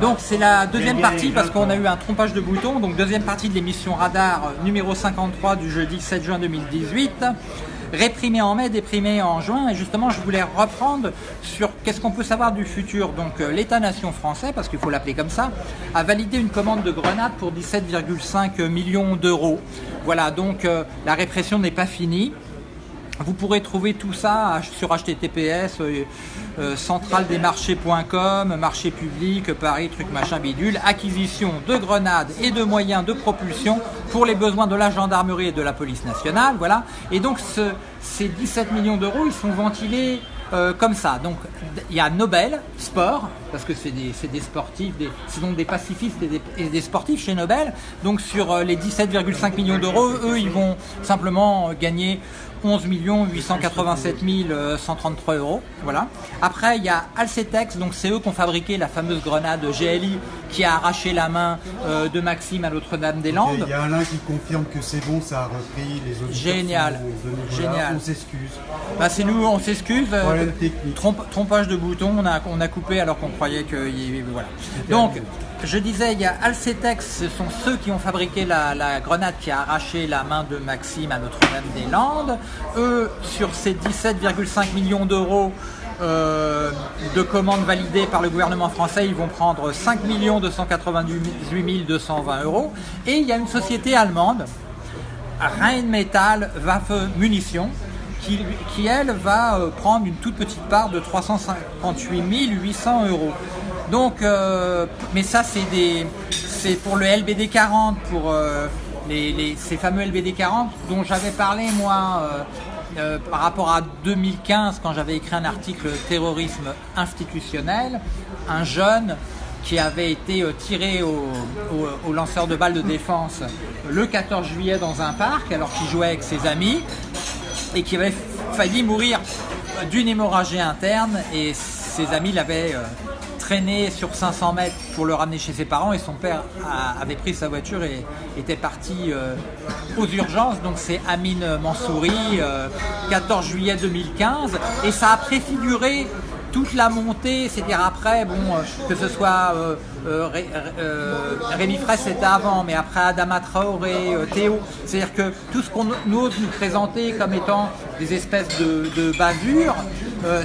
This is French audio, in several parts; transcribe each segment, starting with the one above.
Donc c'est la deuxième partie parce qu'on a eu un trompage de bouton. Donc deuxième partie de l'émission Radar euh, numéro 53 du jeudi 7 juin 2018. Réprimé en mai, déprimé en juin. Et justement, je voulais reprendre sur qu'est-ce qu'on peut savoir du futur. Donc euh, l'État-nation français, parce qu'il faut l'appeler comme ça, a validé une commande de grenades pour 17,5 millions d'euros. Voilà, donc euh, la répression n'est pas finie. Vous pourrez trouver tout ça sur https euh, euh, marché public, Paris, truc machin bidule, acquisition de grenades et de moyens de propulsion pour les besoins de la gendarmerie et de la police nationale. Voilà. Et donc ce, ces 17 millions d'euros, ils sont ventilés euh, comme ça. Donc il y a Nobel Sport, parce que c'est des, des, sportifs, c'est donc des pacifistes et des, des, sportifs chez Nobel. Donc sur euh, les 17,5 millions d'euros, eux, ils vont simplement gagner 11 887 133 euros. Voilà. Après, il y a Alcetex, donc c'est eux qui ont fabriqué la fameuse grenade GLI qui a arraché la main euh, de Maxime à Notre-Dame-des-Landes. Il y a Alain qui confirme que c'est bon, ça a repris les autres. Génial. Génial. On s'excuse. Bah, c'est nous, on s'excuse. Euh, trompage de bouton, on a, on a coupé alors qu'on croyait que. Voilà. Donc. Je disais, il y a Alcetex, ce sont ceux qui ont fabriqué la, grenade qui a arraché la main de Maxime à Notre-Dame-des-Landes. Eux, sur ces 17,5 millions d'euros euh, de commandes validées par le gouvernement français, ils vont prendre 5 298 220 euros. Et il y a une société allemande, Rheinmetall Waffe Munitions, qui, qui, elle va euh, prendre une toute petite part de 358 800 euros. Donc, euh, mais ça c'est pour le LBD 40, pour ces fameux LBD 40 dont j'avais parlé moi euh, par rapport à 2015 quand j'avais écrit un article terrorisme institutionnel, un jeune qui avait été tiré au, au, lanceur de balles de défense le 14 juillet dans un parc alors qu'il jouait avec ses amis et qui avait failli mourir d'une hémorragie interne et ses amis l'avaient traîné sur 500 mètres pour le ramener chez ses parents et son père avait pris sa voiture et était parti euh, aux urgences. Donc c'est Amine Mansouri, 14 euh, juillet 2015. Et ça a préfiguré toute la montée, c'est-à-dire après, bon, euh, que ce soit Rémi Fraisse c'était avant, mais après Adama Traoré, Théo, c'est-à-dire que tout ce qu'on ose nous présenter comme étant des espèces de, de bavures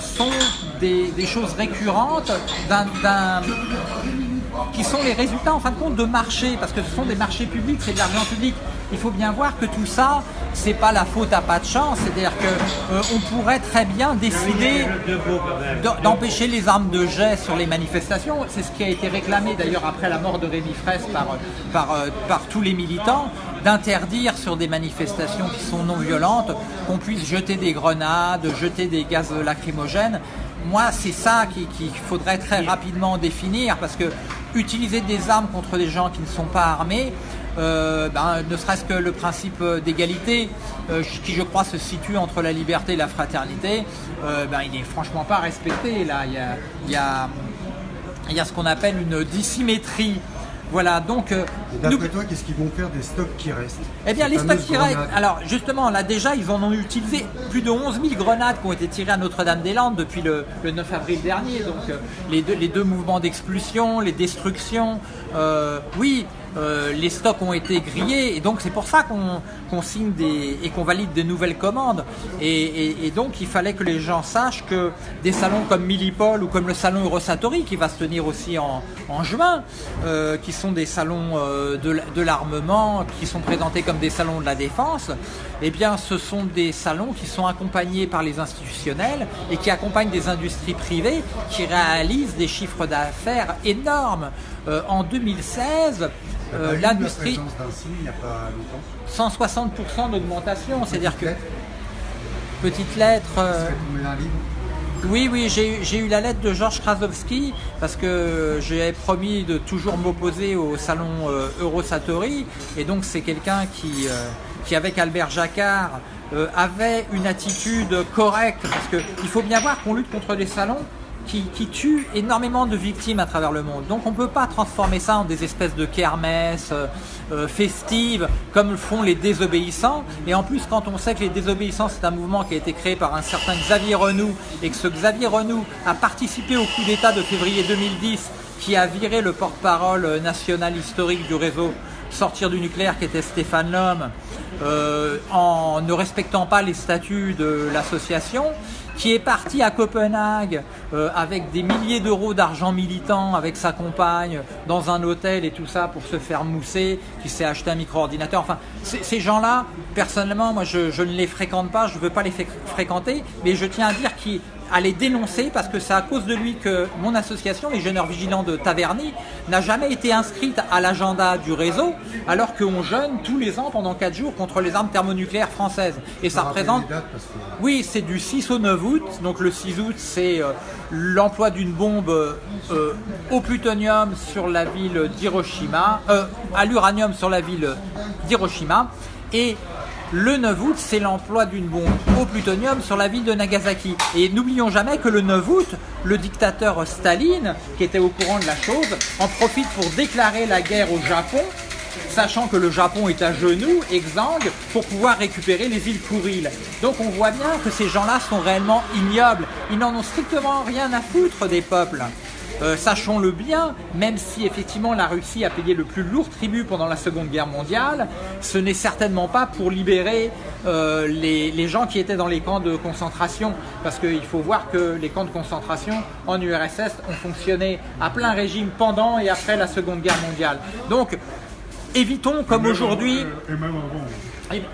sont des, choses récurrentes qui sont les résultats en fin de compte de marchés, parce que ce sont des marchés publics, c'est de l'argent public. Il faut bien voir que tout ça, c'est pas la faute à pas de chance, c'est-à-dire qu'on euh, pourrait très bien décider d'empêcher les armes de jet sur les manifestations. C'est ce qui a été réclamé d'ailleurs après la mort de Rémi Fraisse par, par, euh, par tous les militants d'interdire sur des manifestations qui sont non violentes qu'on puisse jeter des grenades, jeter des gaz lacrymogènes moi, c'est ça qu'il faudrait très rapidement définir, parce que utiliser des armes contre des gens qui ne sont pas armés, euh, ben, ne serait-ce que le principe d'égalité, euh, qui je crois se situe entre la liberté et la fraternité, euh, ben, il n'est franchement pas respecté. Là, il y a, il y a, il y a ce qu'on appelle une dissymétrie voilà, donc. Euh, D'après toi, qu'est-ce qu'ils vont faire des stocks qui restent? Eh bien, les stocks qui restent. Alors, justement, là, déjà, ils en ont utilisé plus de 11 000 grenades qui ont été tirées à Notre-Dame-des-Landes depuis le, 9 avril dernier. Donc, euh, les, deux, les deux mouvements d'expulsion, les destructions. Euh, oui, euh, les stocks ont été grillés et donc c'est pour ça qu'on signe des, et qu'on valide des nouvelles commandes. Et, donc il fallait que les gens sachent que des salons comme Millipol ou comme le salon Eurosatori qui va se tenir aussi en, juin, euh, qui sont des salons euh, de, l'armement, qui sont présentés comme des salons de la défense, eh bien ce sont des salons qui sont accompagnés par les institutionnels et qui accompagnent des industries privées qui réalisent des chiffres d'affaires énormes. En 2016, euh, l'industrie. 160% d'augmentation, c'est-à-dire que. Petite lettre. Euh, oui, oui, j'ai eu la lettre de Georges Krasowski parce que j'ai promis de toujours m'opposer au salon euh, Eurosatori. Et donc, c'est quelqu'un qui, qui, avec Albert Jacquard, avait une attitude correcte parce qu'il faut bien voir qu'on lutte contre des salons qui, tue énormément de victimes à travers le monde. Donc on ne peut pas transformer ça en des espèces de kermesses euh, euh, festives comme le font les désobéissants. Et en plus, quand on sait que les désobéissants, c'est un mouvement qui a été créé par un certain Xavier Renou et que ce Xavier Renou a participé au coup d'État de février 2010 qui a viré le porte-parole national historique du réseau sortir du nucléaire qui était Stéphane Lhomme euh, en ne respectant pas les statuts de l'association, qui est parti à Copenhague euh, avec des milliers d'euros d'argent militant avec sa compagne dans un hôtel et tout ça pour se faire mousser, qui s'est acheté un micro-ordinateur. Enfin, ces gens-là, personnellement, moi je, je, ne les fréquente pas, je ne veux pas les fréquenter, mais je tiens à dire qu'ils à les dénoncer parce que c'est à cause de lui que mon association, les Jeûneurs Vigilants de Taverny, n'a jamais été inscrite à l'agenda du réseau, alors qu'on jeûne tous les ans pendant 4 jours contre les armes thermonucléaires françaises. Et ça représente... Oui, c'est du 6 au 9 août. Donc le 6 août, c'est euh, l'emploi d'une bombe euh, au plutonium sur la ville d'Hiroshima, euh, à l'uranium sur la ville d'Hiroshima. Et le 9 août, c'est l'emploi d'une bombe au plutonium sur la ville de Nagasaki. Et n'oublions jamais que le 9 août, le dictateur Staline, qui était au courant de la chose, en profite pour déclarer la guerre au Japon, sachant que le Japon est à genoux, exsangue, pour pouvoir récupérer les îles Kuriles. Donc on voit bien que ces gens-là sont réellement ignobles. Ils n'en ont strictement rien à foutre des peuples. Euh, sachons-le bien, même si effectivement la Russie a payé le plus lourd tribut pendant la Seconde Guerre mondiale, ce n'est certainement pas pour libérer euh, les, gens qui étaient dans les camps de concentration. Parce qu'il faut voir que les camps de concentration en URSS ont fonctionné à plein régime pendant et après la Seconde Guerre mondiale. Donc, évitons comme aujourd'hui... Et même avant.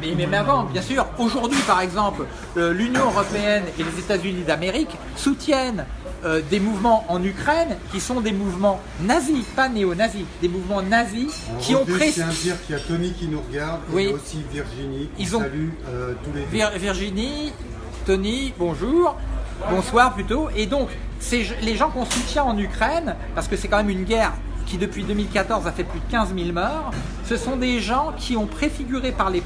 Mais même avant, bien sûr. Aujourd'hui, par exemple, euh, l'Union européenne et les États-Unis d'Amérique soutiennent euh, des mouvements en Ukraine qui sont des mouvements nazis, pas néo-nazis, des mouvements nazis qui ont pris. Je tiens à dire qu'il y a Tony qui nous regarde et aussi Virginie. Ils ont salue euh, tous les Virginie, Tony, bonjour, bonsoir plutôt. Et donc, les gens qu'on soutient en Ukraine, parce que c'est quand même une guerre qui depuis 2014 a fait plus de 15 000 morts, ce sont des gens qui ont préfiguré par les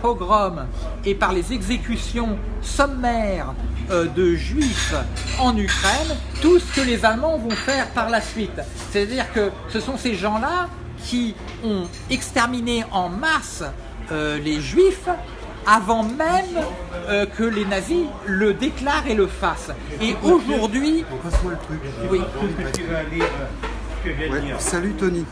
pogroms et par les exécutions sommaires euh, de juifs en Ukraine tout ce que les Allemands vont faire par la suite. C'est-à-dire que ce sont ces gens-là qui ont exterminé en masse euh, les juifs avant même euh, que les nazis le déclarent et le fassent. Et aujourd'hui... Oui. Salut Tony,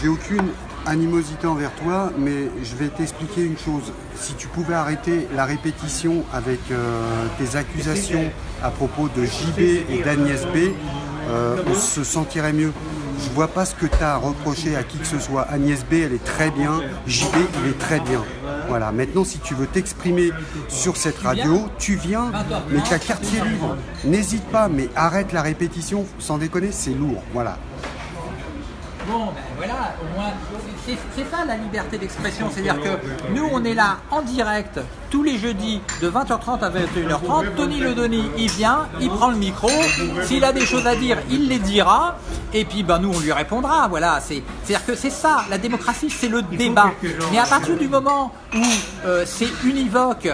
j'ai aucune animosité envers toi, mais je vais t'expliquer une chose. Si tu pouvais arrêter la répétition avec euh, tes accusations à propos de JB et d'Agnès B, euh, on se sentirait mieux. Je vois pas ce que tu as reproché à qui que ce soit. Agnès B, elle est très bien. JB, il est très bien. Voilà. Maintenant, si tu veux t'exprimer sur cette radio, tu viens, mais as quartier libre. N'hésite pas, mais arrête la répétition. Sans déconner, c'est lourd. Voilà. Bon, ben voilà, au moins, c'est ça la liberté d'expression. C'est-à-dire que nous, on est là en direct tous les jeudis de 20h30 à 21h30. Tony Le Denis, il vient, il prend le micro. S'il a des choses à dire, il les dira. Et puis, ben, nous, on lui répondra. Voilà, c'est-à-dire que c'est ça, la démocratie, c'est le débat. Mais à partir du moment où euh, c'est univoque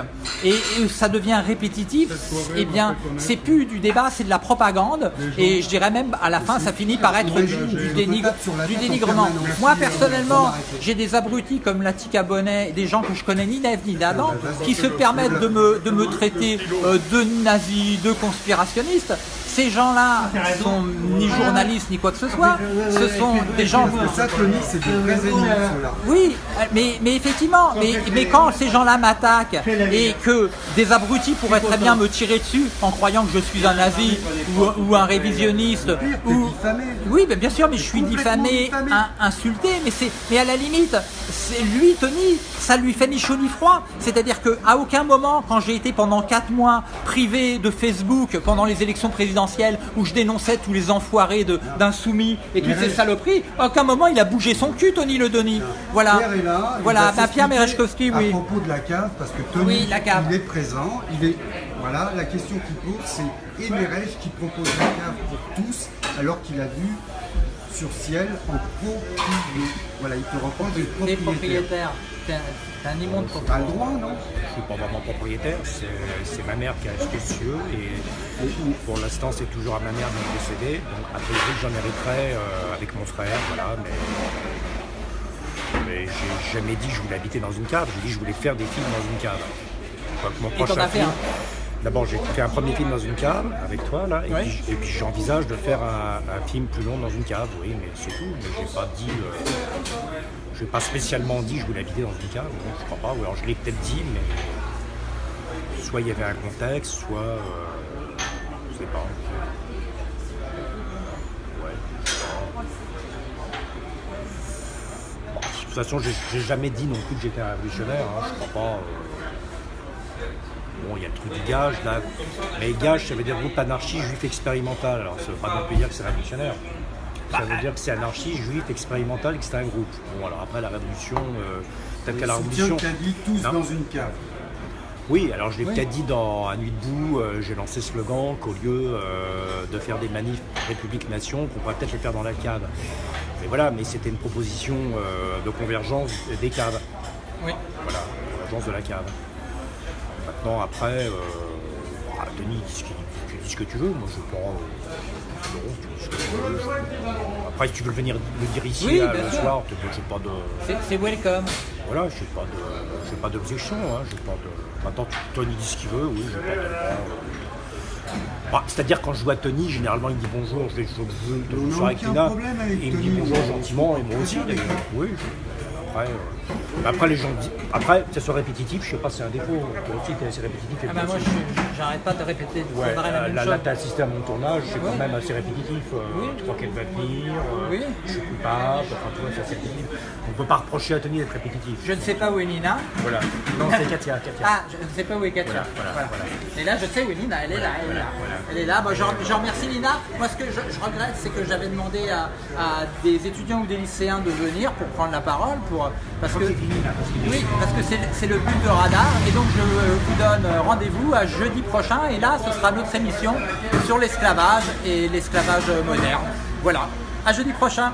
et, ça devient répétitif, eh bien, c'est plus du débat, c'est de la propagande. Et je dirais même, à la fin, ça finit par être du, du dénigrement. Moi, personnellement, j'ai des abrutis comme Latika Bonnet, des gens que je connais ni d'Ève ni d'Adam, qui se permettent de me, de me traiter euh, de nazi, de conspirationniste. Ces gens-là sont ni journalistes ni quoi que ce soit. Ce sont des gens. Ça, Tony, c'est des vrais ennemis. Oui, mais, mais effectivement, mais, mais quand ces gens-là m'attaquent et que des abrutis pourraient très bien me tirer dessus en croyant que je suis un nazi ou, un révisionniste. Ou... Oui, mais bien sûr, mais je suis diffamé, insulté, mais c'est, mais à la limite, c'est lui, Tony, ça lui fait ni chaud ni froid. C'est-à-dire que à aucun moment, quand j'ai été pendant 4 mois privé de Facebook pendant les élections présidentielles où je dénonçais tous les enfoirés d'insoumis et toutes ces saloperies, à aucun moment il a bougé son cul, Tony Le Denis. Voilà. Pierre est là. Voilà, bah, Pierre Merechkowski, oui. À propos de la cave, parce que Tony, il est présent, il est. Voilà, la question qu'il pose, c'est Emerech qui propose la cave pour tous, alors qu'il a vu sur ciel en coprier. Voilà, il te reprend des propriétaires. propriétaire. T'es un, immonde T'as le propriétaire. droit, non Je suis pas vraiment propriétaire, c'est c'est ma mère qui a acheté ce lieu et pour l'instant c'est toujours à ma mère de me posséder. Donc a priori j'en hériterai euh, avec mon frère, voilà, mais, mais j'ai jamais dit que je voulais habiter dans une cave, j'ai dit que je voulais faire des films dans une cave. Donc mon Et prochain as fait film- un D'abord j'ai fait un premier film dans une cave avec toi là, et Ouais. puis, j'envisage de faire un, un film plus long dans une cave, oui, mais c'est tout. Mais j'ai pas dit, euh, j'ai pas spécialement dit que je voulais habiter dans une cave, non, je crois pas. Ou alors je l'ai peut-être dit, mais soit il y avait un contexte, soit euh, je sais pas. Ouais. Bon, de toute façon, j'ai jamais dit non plus que j'étais un révolutionnaire. hein, Je crois pas. euh. Il y a le truc du gage là, mais gage, ça veut dire groupe anarchie juif expérimental. Alors, ça veut pas non plus dire que c'est révolutionnaire. Ça veut dire que c'est anarchie juif expérimental et que c'est un groupe. Bon, alors après la révolution, euh, peut-être qu'à la révolution. qu'a dit tous Non. dans une cave. Oui, alors je l'ai Oui. peut-être dit dans À Nuit debout, euh, j'ai lancé ce slogan qu'au lieu euh, de faire des manifs République-Nation, qu'on pourrait peut-être les faire dans la cave. Mais voilà, mais c'était une proposition euh, de convergence des caves. Oui. Voilà, convergence de la cave. Maintenant, après, euh, ah, Denis, dis ce, qu'il- tu dis ce que tu veux, moi je prends. euh, non, tu dis ce que tu veux. je- Après, si tu veux venir le dire ici Oui, euh, bien le sûr. soir, je n'ai pas de. C'est welcome. Voilà, je n'ai pas de, j'ai pas d'objection. Hein, j'ai pas de... Maintenant, tu- Tony dit ce qu'il veut, oui, j'ai pas de. Bah, C'est-à-dire quand je vois Tony, généralement il me dit bonjour, je vais jouer de bonsoir avec avec et il me dit bonjour on- gentiment, et moi aussi d'ailleurs. Oui, je- après, euh, après les gens disent. Après, que ça soit répétitif, je sais pas, c'est un défaut. Toi aussi, t'es assez répétitif. Ah bah moi, j'arrête pas de répéter Ouais, la euh, même là, chose. là, t'as assisté à mon tournage, c'est quand même assez répétitif. euh, Oui. Tu crois qu'elle va venir, euh, Oui. je suis coupable, enfin, tu vois, c'est assez répétitif. On peut pas reprocher à Tony d'être répétitif. Je ne sais pas où est Nina. Voilà. Non, c'est Katia, Katia. Ah, je ne sais pas où est Katia. Voilà, voilà, voilà. Et là, je sais où est Nina. Elle est là. Elle est là. Elle est là. Je, je remercie Nina. Moi, ce que je, je regrette, c'est que j'avais demandé à, à des étudiants ou des lycéens de venir pour prendre la parole, pour parce oui, parce que c'est c'est le but de Radar. Et donc, je vous donne rendez-vous à jeudi prochain. Et là, ce sera notre émission sur l'esclavage et l'esclavage moderne. Voilà. À jeudi prochain.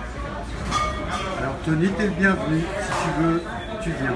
Alors Tony, t'es le bienvenu. Si tu veux, tu viens.